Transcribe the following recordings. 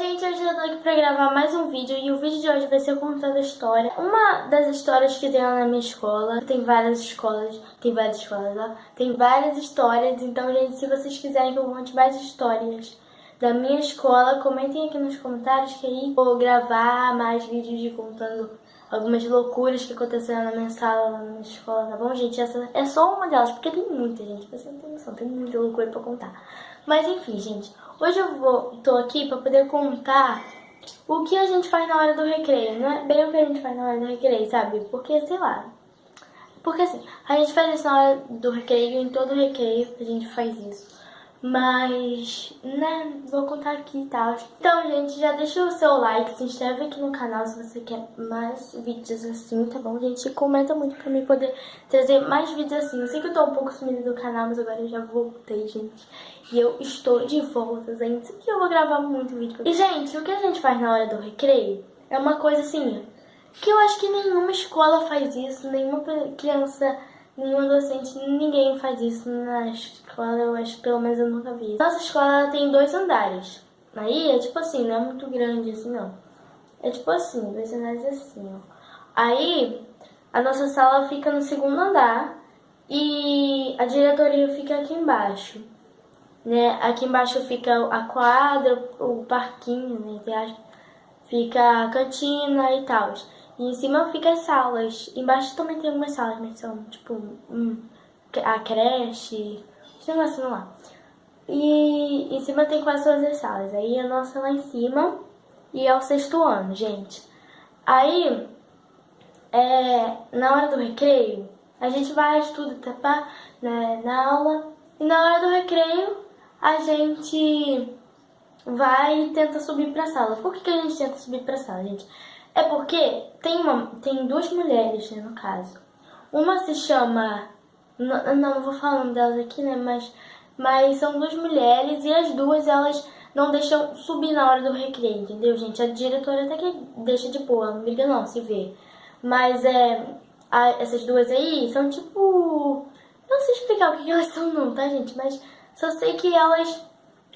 gente, hoje eu tô aqui pra gravar mais um vídeo e o vídeo de hoje vai ser contando a história. Uma das histórias que tem lá na minha escola, tem várias escolas, tem várias escolas, ó, tem várias histórias, então, gente, se vocês quiserem que eu conte mais histórias da minha escola, comentem aqui nos comentários que aí vou gravar mais vídeos de contando algumas loucuras que aconteceram na minha sala, na minha escola, tá bom, gente? Essa é só uma delas, porque tem muita, gente, você não tem noção, tem muita loucura pra contar. Mas enfim, gente, hoje eu vou, tô aqui pra poder contar o que a gente faz na hora do recreio. Não é bem o que a gente faz na hora do recreio, sabe? Porque, sei lá, porque assim, a gente faz isso na hora do recreio, em todo recreio a gente faz isso. Mas, né, vou contar aqui e tal. Então, gente, já deixa o seu like, se inscreve aqui no canal se você quer mais vídeos assim, tá bom, gente? E comenta muito pra mim poder trazer mais vídeos assim. Eu sei que eu tô um pouco sumida do canal, mas agora eu já voltei, gente. E eu estou de volta, gente. E eu vou gravar muito vídeo. E, gente, o que a gente faz na hora do recreio é uma coisa assim, que eu acho que nenhuma escola faz isso, nenhuma criança Nenhum docente, ninguém faz isso na escola, eu acho, pelo menos eu nunca vi. Nossa escola tem dois andares. Aí é tipo assim, não é muito grande assim não. É tipo assim, dois andares assim, ó. Aí a nossa sala fica no segundo andar e a diretoria fica aqui embaixo. Né? Aqui embaixo fica a quadra, o parquinho, né? Fica a cantina e tal. E em cima fica as salas. Embaixo também tem algumas salas, mas são tipo a creche, esse negócio lá. E em cima tem quase todas as salas. Aí a nossa lá em cima e é o sexto ano, gente. Aí, é, na hora do recreio, a gente vai, estuda, tá, né, na aula. E na hora do recreio, a gente vai e tenta subir pra sala. Por que, que a gente tenta subir pra sala, gente? É porque tem, uma, tem duas mulheres, né, no caso. Uma se chama... Não, não vou falar o nome delas aqui, né, mas, mas são duas mulheres e as duas, elas não deixam subir na hora do recreio, entendeu, gente? A diretora até que deixa de boa, não briga não, se vê. Mas é, a, essas duas aí são tipo... Não sei explicar o que elas são não, tá, gente? Mas só sei que elas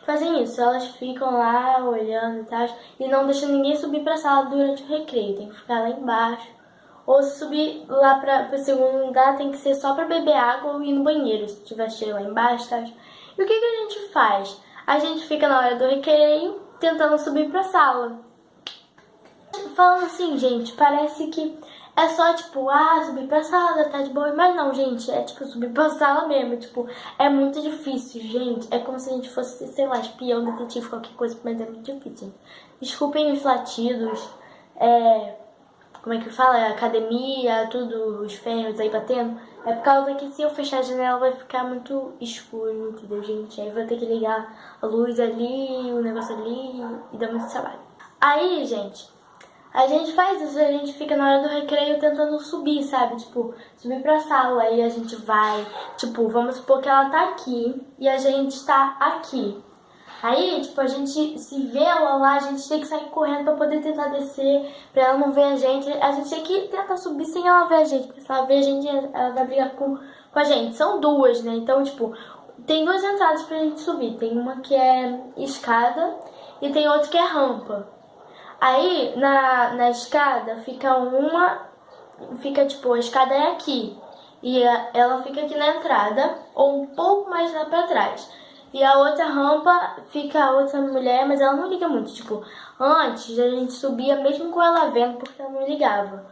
fazem isso, elas ficam lá olhando e tal, e não deixam ninguém subir pra sala durante o recreio, tem que ficar lá embaixo. Ou se subir lá pra, pro segundo lugar, tem que ser só pra beber água ou ir no banheiro, se tiver cheio lá embaixo, tá? E o que, que a gente faz? A gente fica na hora do recreio tentando subir pra sala. Falando assim, gente, parece que é só, tipo, ah, subir pra sala, tá de boa. Mas não, gente, é tipo subir pra sala mesmo. Tipo, é muito difícil, gente. É como se a gente fosse, sei lá, espião, detetive, qualquer coisa, mas é muito difícil. Desculpem os latidos, é... Como é que fala? É academia, tudo, os ferros aí batendo. É por causa que se eu fechar a janela vai ficar muito escuro, entendeu, gente? Aí vou ter que ligar a luz ali, o negócio ali e dar muito trabalho. Aí, gente, a gente faz isso, a gente fica na hora do recreio tentando subir, sabe? Tipo, subir pra sala, aí a gente vai, tipo, vamos supor que ela tá aqui e a gente tá aqui. Aí, tipo, a gente se vê ela lá, a gente tem que sair correndo pra poder tentar descer, pra ela não ver a gente. A gente tem que tentar subir sem ela ver a gente, porque se ela ver a gente, ela vai brigar com, com a gente. São duas, né? Então, tipo, tem duas entradas pra gente subir. Tem uma que é escada e tem outra que é rampa. Aí, na, na escada, fica uma... Fica, tipo, a escada é aqui. E ela fica aqui na entrada, ou um pouco mais lá pra trás. E a outra rampa fica a outra mulher, mas ela não liga muito. Tipo, antes a gente subia mesmo com ela vendo, porque ela não ligava.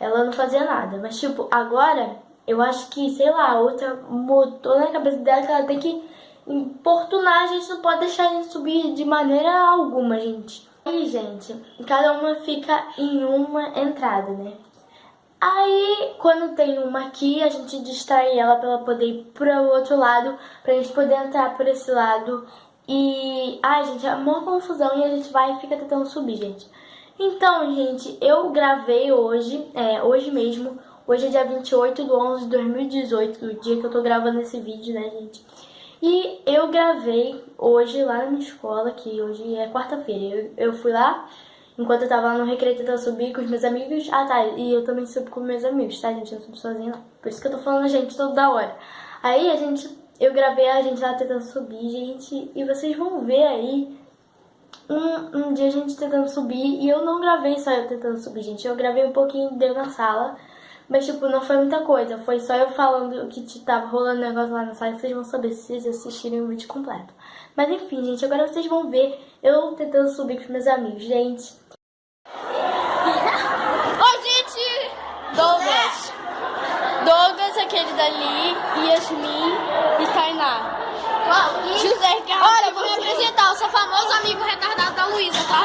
Ela não fazia nada. Mas, tipo, agora, eu acho que, sei lá, a outra mudou na cabeça dela que ela tem que importunar. A gente não pode deixar a gente subir de maneira alguma, gente. Aí, gente, cada uma fica em uma entrada, né? Aí, quando tem uma aqui, a gente distrai ela pra ela poder ir pro outro lado, pra gente poder entrar por esse lado. E, ai, gente, é uma confusão e a gente vai e fica tentando subir, gente. Então, gente, eu gravei hoje, é, hoje mesmo, hoje é dia 28 de 11 de 2018, o dia que eu tô gravando esse vídeo, né, gente? E eu gravei hoje lá na minha escola, que hoje é quarta-feira. Eu, eu fui lá, enquanto eu tava no recreio tentando subir com os meus amigos. Ah, tá, e eu também subo com meus amigos, tá, gente? Eu não subo sozinha, não. Por isso que eu tô falando, gente, toda hora. Aí a gente, eu gravei a gente lá tentando subir, gente, e vocês vão ver aí um, um dia a gente tentando subir e eu não gravei só eu tentando subir, gente. Eu gravei um pouquinho deu na sala, mas tipo, não foi muita coisa. Foi só eu falando que tava rolando negócio lá na sala. Vocês vão saber se vocês assistirem o vídeo completo. Mas enfim, gente, agora vocês vão ver eu tentando subir com meus amigos. Gente, Oi, gente! Douglas. Douglas, aquele dali, Yasmin e Tainá. José Carlos. Olha, eu vou me apresentar, eu sou famoso amigo retardado da Luísa, tá?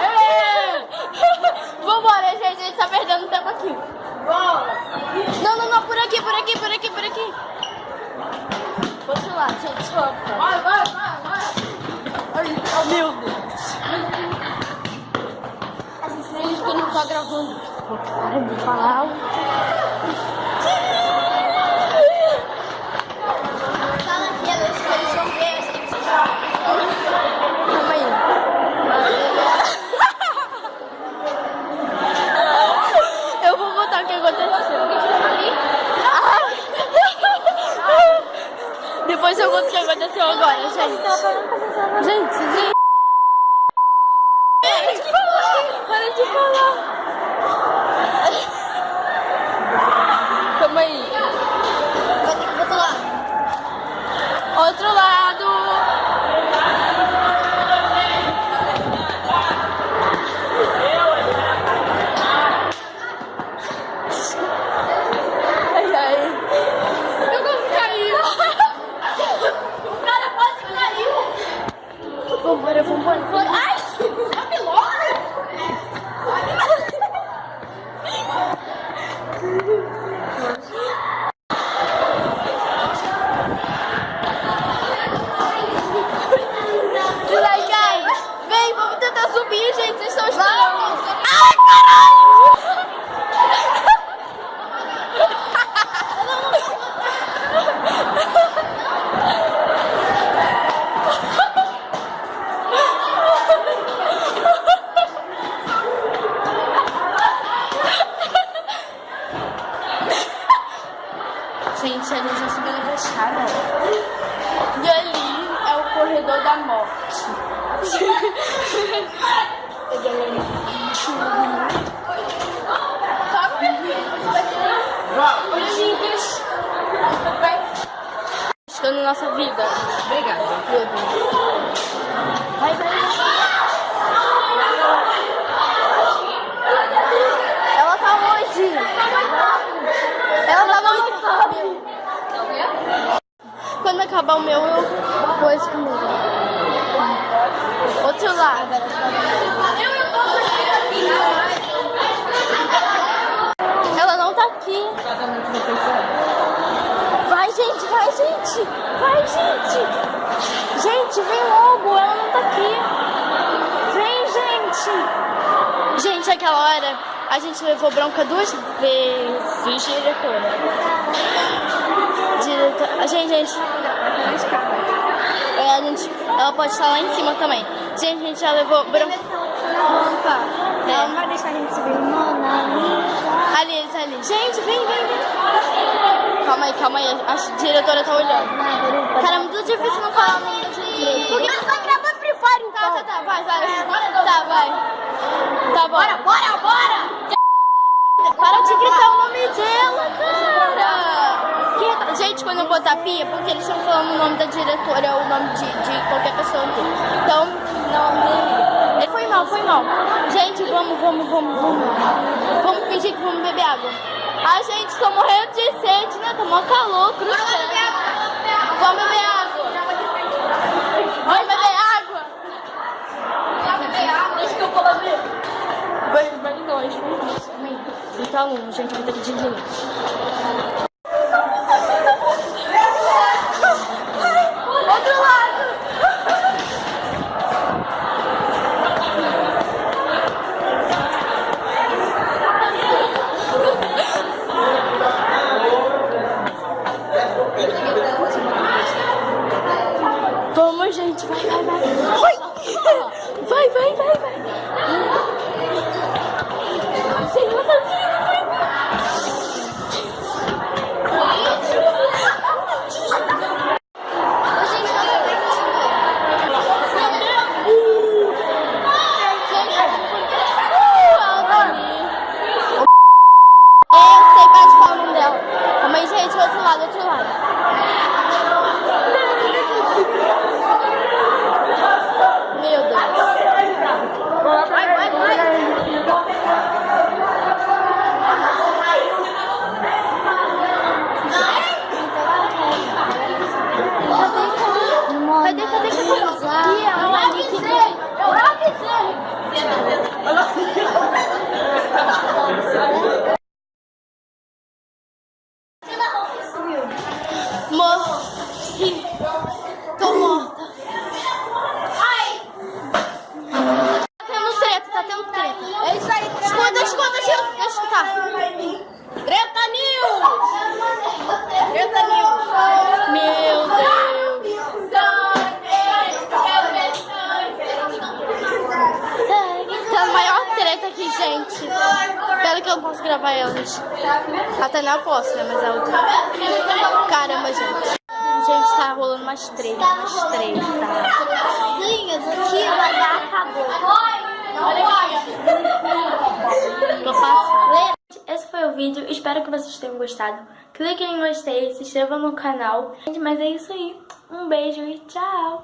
Vambora, gente, a gente tá perdendo tempo aqui. Não, não, não, por aqui, por aqui, por aqui, por aqui. Vamos lá, gente, vamos. Vai, vai, vai, vai. Ai, meu Deus. A gente que não tá gravando. Para de falar. Fala aqui, eles eles vão ver, gente. Calma aí. Eu vou contar o que aconteceu. Ah. Depois eu conto o que aconteceu agora, gente. Gente, gente. Para de falar. Para de falar. Calma aí. Outro lado. Acabar o meu, eu esse comigo. Outro lado. Ela não tá aqui. Vai, gente, vai, gente. Vai, gente. Gente, vem logo. Ela não tá aqui. Vem, gente. Gente, aquela hora a gente levou bronca duas vezes, diretora. Diretora. Gente, gente. É, a gente. Ela pode estar lá em cima também. Gente, a gente já levou bronca. Ela não vai deixar a gente subir. Ali, eles ali. Gente, vem, vem, vem. Calma aí, calma aí. A diretora tá olhando. Cara, é muito difícil não falar o nome da diretora. Porque ela vai gravar Free Fire, Tá, então. tá, tá, vai, vai. Tá, vai. Tá bom. Bora, bora, bora. Para de gritar o nome dela, cara! Que... Gente, quando eu botar pia, porque eles estão falando o nome da diretora ou o nome de, de qualquer pessoa aqui. Então, não me... É, foi mal, foi mal. Gente, vamos, vamos, vamos, vamos. Vamos fingir que vamos beber água. Ai, gente, tô morrendo de sede, né? Tô mó calor, cruz. Vamos beber água. Vamos beber água. Vamos beber água. Vamos beber água. Deixa que eu vou beber. Vai, vai de longe. 50 aluno, gente, vai ter que lado. Vamos, gente. Vai, vai, vai. Vai, vai, vai, vai. vai. cadê, cadê? Eu avisei! Eu avisei! Eu avisei! Até não posso, né? Mas a outra. Caramba, gente. Gente, tá rolando umas treta, umas treta. Sim, aqui vai dar acabou. Tô passando. Esse foi o vídeo, espero que vocês tenham gostado. Clique em gostei, se inscreva no canal. Gente, mas é isso aí. Um beijo e tchau!